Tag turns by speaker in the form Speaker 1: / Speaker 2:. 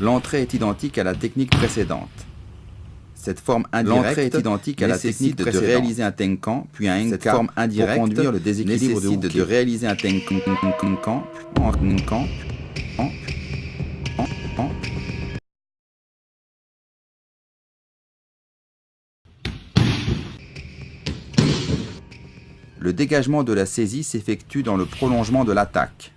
Speaker 1: L'entrée est identique à la technique précédente. Cette forme indirecte est identique à la technique de réaliser un tenkan, puis un Cette forme indirecte pour conduire le déséquilibre de, de réaliser un tenkan, Le dégagement de la saisie s'effectue dans le prolongement de l'attaque.